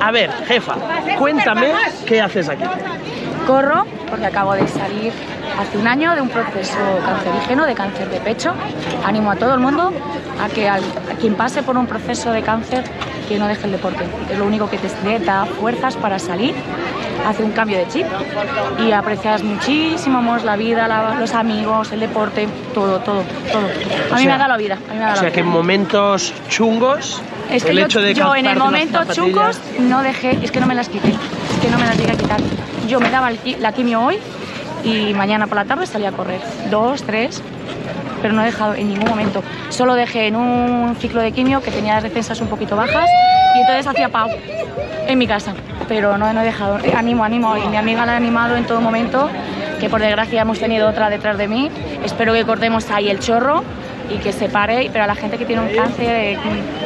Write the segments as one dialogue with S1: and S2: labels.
S1: A ver, jefa, cuéntame qué haces aquí.
S2: Corro porque acabo de salir hace un año de un proceso cancerígeno de cáncer de pecho. Animo a todo el mundo a que al- a quien pase por un proceso de cáncer que no deje el deporte. Es lo único que te da fuerzas para salir, hace un cambio de chip y aprecias muchísimo más la vida, la- los amigos, el deporte, todo, todo, todo. A mí
S1: sea-
S2: me ha dado la vida. A mí me ha
S1: O sea
S2: la
S1: que en momentos chungos,
S2: Es que
S1: el
S2: yo,
S1: hecho de
S2: yo en el momento chungos no dejé, es que no me las quité, es que no me las llegué a quitar. Yo me daba el la quimio hoy y mañana por la tarde salía a correr, dos, tres, pero no he dejado en ningún momento. Solo dejé en un ciclo de quimio que tenía las defensas un poquito bajas y entonces hacía pau en mi casa, pero no, no he dejado. Animo, animo, y mi amiga la ha animado en todo momento, que por desgracia hemos tenido otra detrás de mí. Espero que cortemos ahí el chorro y que se pare, pero a la gente que tiene un cáncer, eh,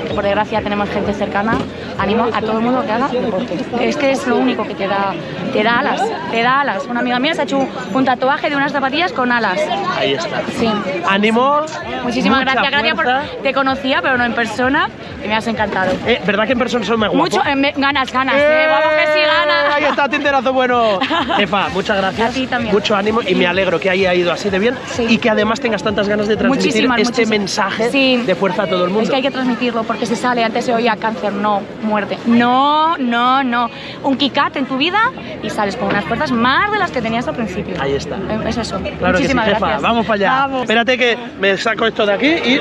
S2: que por desgracia tenemos gente cercana, animo a todo el mundo que haga deporte. Es que es lo único que te da, te da alas, te da alas. Una amiga mía se ha hecho un, tatuaje de unas zapatillas con alas.
S1: Ahí está.
S2: Sí.
S1: Ánimo.
S2: Muchísimas gracias, gracias por... Te conocía, pero no en persona, me has encantado.
S1: Eh, ¿Verdad que en persona son más guapos?
S2: Mucho, eh, me- ganas, ganas, eh, vamos que sí, ganas.
S1: Ahí está, tinterazo bueno. Jefa, muchas gracias.
S2: A ti también.
S1: Mucho ánimo y me alegro que haya ido así de bien
S2: Sí.
S1: y que además tengas tantas ganas de transmitir
S2: Muchísimas,
S1: este
S2: muchísimas.
S1: mensaje
S2: Sí.
S1: de fuerza a todo el mundo.
S2: Es que hay que transmitirlo porque se sale, antes se oía cáncer, no, muerte. No, no, no. Un kikat en tu vida y sales con unas fuerzas más de las que tenías al principio.
S1: Ahí está.
S2: Es eso.
S1: Claro que sí, jefa.
S2: gracias.
S1: Vamos para allá.
S2: Vamos.
S1: Espérate que me saco esto de aquí y.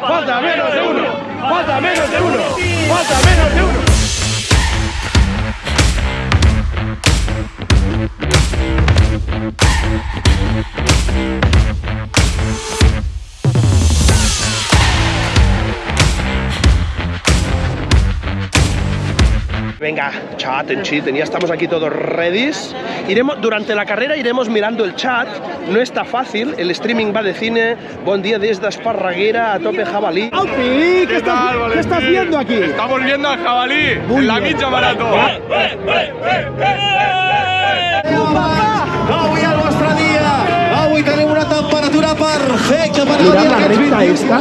S1: Falta menos de uno. Falta menos de uno. Falta menos de uno. Venga, chaten, chiten, ya estamos aquí todos ready. Iremos, durante la carrera iremos mirando el chat, no está fácil, el streaming va de cine, buen día desde Esparraguera a tope jabalí.
S3: ¿Qué, estás,
S4: tal,
S3: ¿Qué estás haciendo aquí?
S4: Estamos viendo al jabalí
S3: Muy
S4: en la mitja marató.
S3: Avui el vostre dia! Avui tenim una temperatura perfecta per
S1: Mirad
S3: gaudir
S1: la
S3: d'aquests
S1: recta
S3: 21.
S1: esta,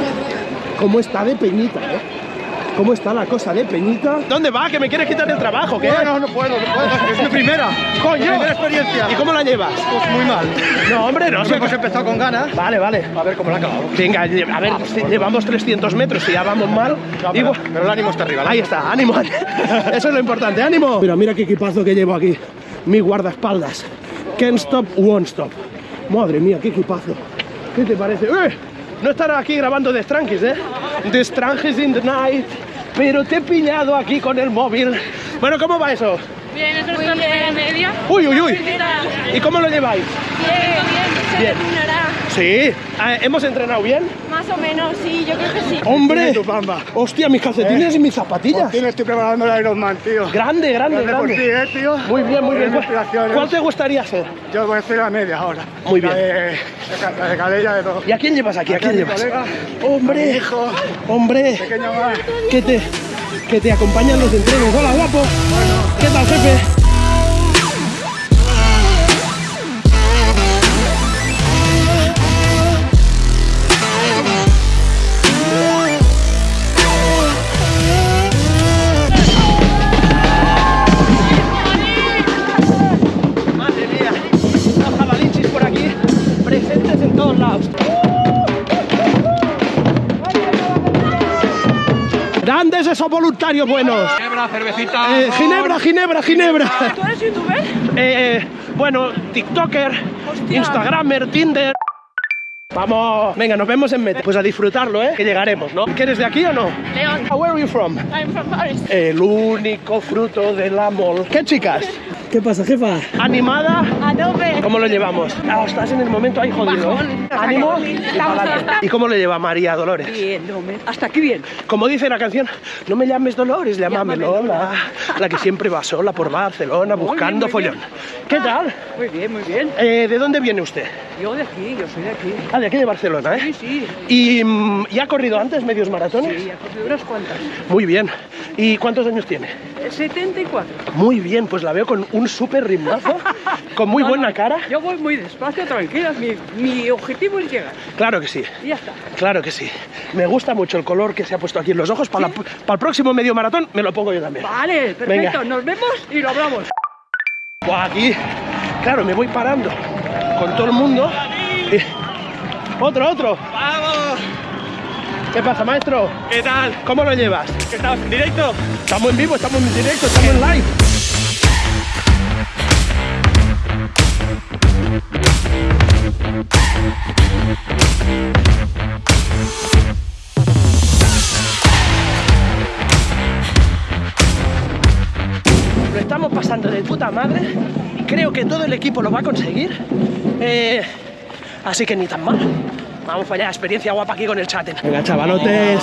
S1: cómo está de peñita, ¿eh? ¿Cómo está la cosa de peñita? ¿Dónde va? ¿Que me quieres quitar el trabajo? ¿Qué?
S3: No, no, no puedo, no puedo. Es mi primera.
S1: ¡Coño!
S3: Mi primera experiencia.
S1: ¿Y cómo la llevas?
S3: Pues muy mal.
S1: No, hombre, no. Sé.
S3: hemos empezado con ganas.
S1: Vale, vale.
S3: A ver cómo la acabamos.
S1: Venga, a ver, si llevamos 300 metros y ya vamos mal.
S3: No, pero, pero el ánimo está arriba. ¿no?
S1: Ahí está, ánimo. Eso es lo importante, ánimo. Mira, mira qué equipazo que llevo aquí. Mi guardaespaldas. Can't stop, won't stop. Madre mía, qué equipazo. ¿Qué te parece? ¡Eh! No estará aquí grabando de Strangis, ¿eh? De Strangis in the night. Pero te he pillado aquí con el móvil. Bueno, ¿cómo va eso?
S2: Bien, es nuestra primera media.
S1: Uy, uy, uy. ¿Y cómo lo lleváis?
S2: Bien, bien,
S1: Bien. Sí. Ah, ¿Hemos entrenado bien?
S2: Más o menos, sí, yo creo que sí.
S1: ¡Hombre!
S3: tu pamba.
S1: ¡Hostia, mis calcetines y mis zapatillas!
S3: Tío, estoy preparando el Ironman, tío.
S1: Grande, grande,
S3: Grande por ti, eh, tío.
S1: Muy bien, muy bien. ¿Cuál te gustaría ser?
S3: Yo voy a hacer la media ahora.
S1: Muy
S3: La
S1: bien.
S3: de, la de Calella de todo.
S1: ¿Y a quién llevas aquí? ¿A quién llevas?
S3: colega,
S1: ¡Hombre!
S3: hijo,
S1: ¡Hombre!
S3: pequeño más.
S1: Que te, que te acompañan los entrenos. ¡Hola, guapo! ¿Qué tal, jefe? Grandes esos voluntarios buenos.
S4: Ginebra, cervecita.
S1: Eh, ginebra, Ginebra, Ginebra.
S2: ¿Tú eres youtuber?
S1: Eh, bueno, TikToker, Instagramer, Tinder. Vamos, venga, nos vemos en Meta. Pues a disfrutarlo, ¿eh? Que llegaremos, ¿no? ¿Que eres de aquí o no?
S2: León.
S1: Where are you from?
S2: I'm from Paris.
S1: El único fruto del amor. ¿Qué chicas? ¿Qué pasa, jefa? ¿Animada?
S2: A tope.
S1: ¿Cómo lo llevamos? Ah, estás en el momento ahí jodido. ¿eh? ¿Ánimo? Y pa'lante. ¿Y cómo lo lleva María Dolores?
S5: Bien, no, me- hasta aquí bien.
S1: Como dice la canción, no me llames Dolores, llámame Lola. La que siempre va sola por Barcelona buscando
S5: muy
S1: follón. ¿Qué tal?
S5: Muy bien, muy bien.
S1: Eh, ¿De dónde viene usted?
S5: Yo de aquí, yo soy de aquí.
S1: Ah, de aquí de Barcelona, ¿eh?
S5: Sí, sí,
S1: ¿Y, mm, ¿y ha corrido antes medios maratones?
S5: sí, ya cogí unas cuantas.
S1: Muy bien. ¿Y cuántos años tiene?
S5: Eh, 74.
S1: Muy bien, pues la veo con un súper ritmazo, con muy
S5: No,
S1: buena
S5: no,
S1: cara.
S5: Yo voy muy despacio, tranquila. Mi, mi objetivo es llegar.
S1: Claro que sí.
S5: Y ya está.
S1: Claro que sí. Me gusta mucho el color que se ha puesto aquí en los ojos. Para, la- para el próximo medio maratón me lo pongo yo también.
S5: Vale, perfecto.
S1: Venga.
S5: Nos vemos y lo hablamos.
S1: Aquí, claro, me voy parando con todo el mundo. Y- Otro, otro. ¿Qué pasa, maestro?
S4: ¿Qué tal?
S1: ¿Cómo lo llevas?
S4: ¿Qué estamos en directo?
S1: Estamos en vivo, estamos en directo, estamos en live. Lo estamos pasando de puta madre. Creo que todo el equipo lo va a conseguir. Eh, así que ni tan mal. Vamos para allá, experiencia guapa aquí con el chat. Venga, chavalotes.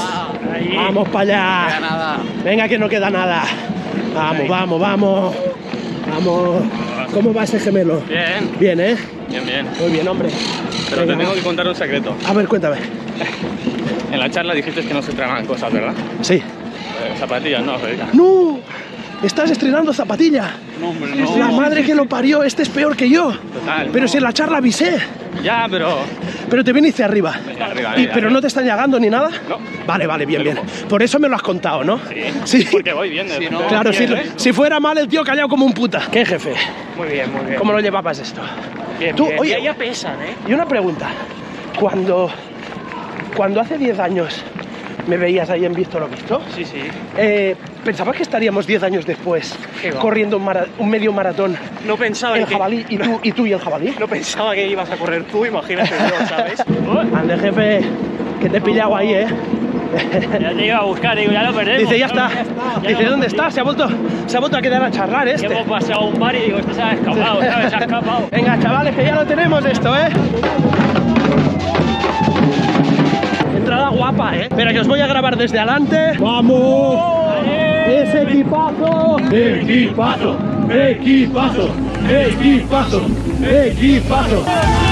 S1: Vamos para allá. Venga, que no queda nada. Vamos, vamos, vamos. Vamos. ¿Cómo va ese gemelo?
S4: Bien,
S1: Bien, ¿eh?
S4: bien, bien.
S1: Muy bien, hombre.
S4: Pero
S1: Venga.
S4: te tengo que contar un secreto.
S1: A ver, cuéntame.
S4: En la charla dijiste que no se entrenan cosas, ¿verdad?
S1: Sí.
S4: Eh, zapatillas, no, Federica.
S1: ¡No! Estás estrenando zapatilla.
S4: No, hombre,
S1: La madre que lo parió, este es peor que yo.
S4: Total.
S1: Pero si en la charla avisé.
S4: Ya, pero...
S1: Pero te viniste arriba.
S4: Venga, arriba,
S1: Y- pero
S4: arriba.
S1: no te están llegando ni nada.
S4: No.
S1: Vale, vale, bien, bien. Por eso me lo has contado, ¿no?
S4: Sí. Porque voy bien. de- de-
S1: Claro, si,
S4: ¿eh?
S1: si fuera mal el tío callado como un puta. ¿Qué jefe?
S5: Muy bien, muy bien.
S1: ¿Cómo lo llevabas esto?
S5: Bien,
S1: Tú,
S5: bien.
S1: oye,
S5: Ya, ya pesan, ¿eh?
S1: Y una pregunta. Cuando, cuando hace 10 años me veías ahí en Visto lo Visto,
S5: Sí, sí.
S1: eh, ¿pensabas que estaríamos 10 años después corriendo un, mara- un medio maratón
S5: No pensaba
S1: el
S5: que...
S1: jabalí y tú, y tú y el jabalí?
S5: No pensaba que ibas a correr tú, imagínate yo, ¿sabes?
S1: Ande, jefe, que te he pillado ahí, ¿eh?
S5: ya te iba a buscar, digo, ya lo perdemos.
S1: Dice, ya está.
S5: Ya
S1: Dice, ¿dónde está? Se ha vuelto, se ha vuelto a quedar a charlar este.
S5: hemos pasado a un bar y digo, este se ha escapado, ¿sabes? Se ha escapado.
S1: Venga, chavales, que ya lo tenemos esto, ¿eh? Guapa, ¿eh? Espera, que os voy a grabar desde adelante. ¡Vamos! ¡Ese equipazo! ¡Equipazo! ¡Equipazo! ¡Equipazo! ¡Equipazo!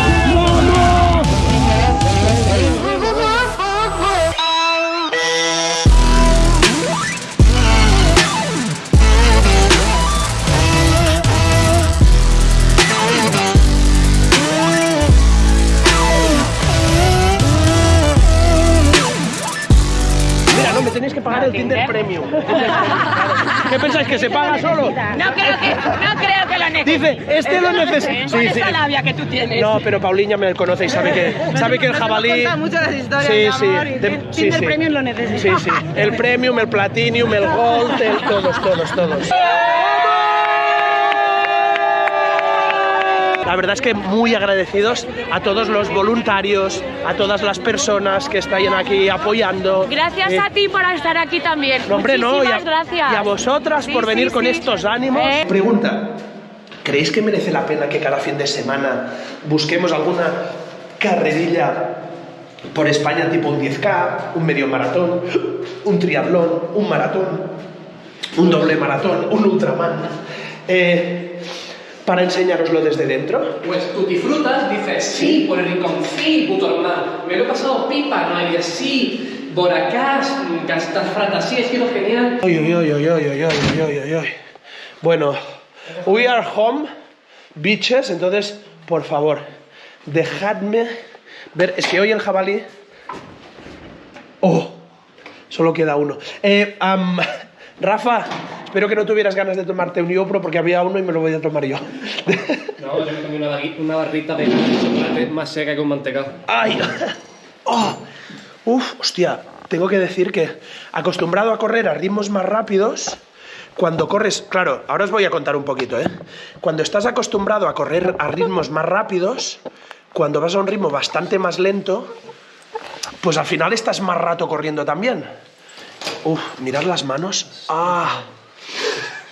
S1: Tinder Premium. ¿Qué pensáis, que se paga solo?
S6: No creo que, no creo que lo necesite.
S1: Dice, este lo necesita.
S6: Con esa labia que tú tienes.
S1: No, pero Pauliña me conoce y sabe que, sabe que el jabalí...
S6: cuenta mucho las historias
S1: Sí,
S6: de
S1: sí.
S6: amor y
S1: de-
S6: Tin-
S1: sí,
S6: Tinder
S1: sí.
S6: Premium lo necesita.
S1: Sí, sí. El Premium, el Platinum, el Gold, el- todos, todos, todos. La verdad es que muy agradecidos a todos los voluntarios, a todas las personas que están aquí apoyando.
S2: Gracias
S1: Eh,
S2: a ti por estar aquí también.
S1: No, hombre, no, y a,
S2: Muchísimas gracias.
S1: y a vosotras
S2: Sí,
S1: por venir
S2: sí,
S1: con
S2: sí.
S1: estos ánimos.
S2: Eh.
S1: Pregunta, ¿creéis que merece la pena que cada fin de semana busquemos alguna carrerilla por España tipo un 10K, un medio maratón, un triatlón, un maratón, un doble maratón, un ultraman? Eh, para enseñaroslo desde dentro?
S7: Pues tú disfrutas, dices sí, por el rincón, sí, puto hermano, me lo he pasado pipa, no dirías sí, boracás, castas fratas, sí, ha sido genial.
S1: Oy, oy, oy, oy, oy, oy, oy, oy, Bueno, we are home, bitches, entonces, por favor, dejadme ver, es que hoy el jabalí... Oh, solo queda uno. Eh, um, Rafa, espero que no tuvieras ganas de tomarte un Iopro porque había uno y me lo voy a tomar yo.
S7: No, yo me comí una, una barrita de chocolate más seca que un mantecado.
S1: ¡Ay! ¡Oh! Uf, hostia, tengo que decir que acostumbrado a correr a ritmos más rápidos, cuando corres, claro, ahora os voy a contar un poquito, ¿eh? Cuando estás acostumbrado a correr a ritmos más rápidos, cuando vas a un ritmo bastante más lento, pues al final estás más rato corriendo también. Uf, mirad las manos. ¡Ah!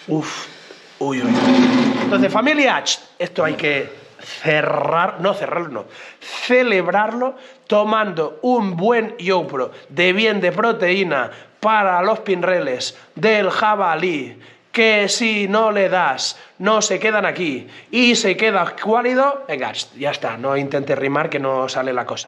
S1: Uf. Uy, uy. Entonces, familia, esto hay que cerrar, no cerrarlo, no, celebrarlo tomando un buen YoPro de bien de proteína para los pinreles del jabalí, que si no le das, no se quedan aquí y se queda cuálido, venga, ya está, no intentes rimar que no sale la cosa.